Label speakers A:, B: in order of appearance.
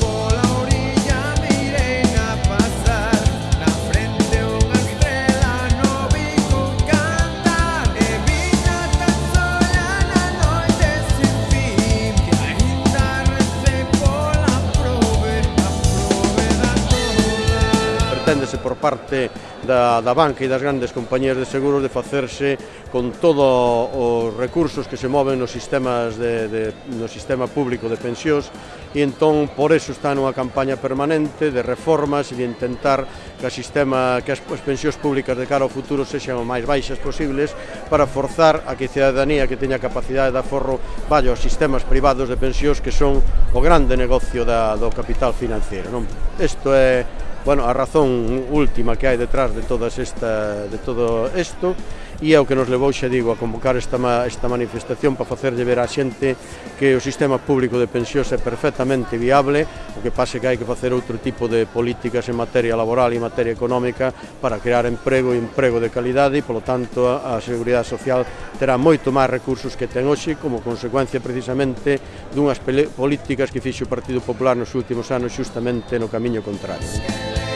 A: por la orilla. enténdese por parte da, da banca e das grandes compañías de seguros de facerse con todos os recursos que se moven nos sistemas de, de, no sistema público de pensións e entón por eso está nunha campaña permanente de reformas e de intentar que, a sistema, que as, as pensións públicas de cara ao futuro sexan o máis baixas posibles para forzar a que a cidadanía que teña capacidade de aforro vaya aos sistemas privados de pensións que son o grande negocio da, do capital financeiro. Non? Isto é Bueno, a razón última que hai detrás de todas esta de todo isto e é o que nos levou, xa digo, a convocar esta, esta manifestación para facerlle ver á xente que o sistema público de pensións é perfectamente viable, o que pase que hai que facer outro tipo de políticas en materia laboral e en materia económica para crear emprego e emprego de calidade e, polo tanto, a, a Seguridade Social terá moito máis recursos que ten hoxe como consecuencia precisamente dunhas políticas que fixo o Partido Popular nos últimos anos justamente no camiño contrario.